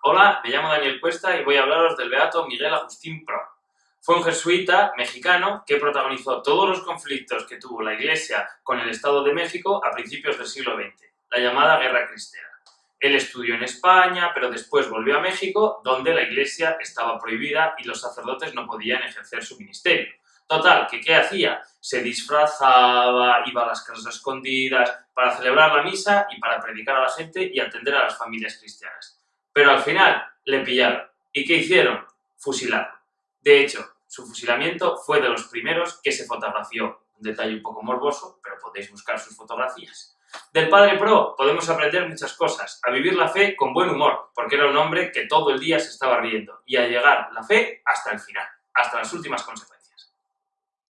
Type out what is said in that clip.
Hola, me llamo Daniel Cuesta y voy a hablaros del beato Miguel Agustín Pro. Fue un jesuita mexicano que protagonizó todos los conflictos que tuvo la Iglesia con el Estado de México a principios del siglo XX, la llamada Guerra Cristera. Él estudió en España, pero después volvió a México, donde la Iglesia estaba prohibida y los sacerdotes no podían ejercer su ministerio. Total, que ¿qué hacía? Se disfrazaba, iba a las casas escondidas para celebrar la misa y para predicar a la gente y atender a las familias cristianas. Pero al final le pillaron. ¿Y qué hicieron? Fusilarlo. De hecho, su fusilamiento fue de los primeros que se fotografió. Un detalle un poco morboso, pero podéis buscar sus fotografías. Del Padre Pro podemos aprender muchas cosas, a vivir la fe con buen humor, porque era un hombre que todo el día se estaba riendo, y a llegar la fe hasta el final, hasta las últimas consecuencias.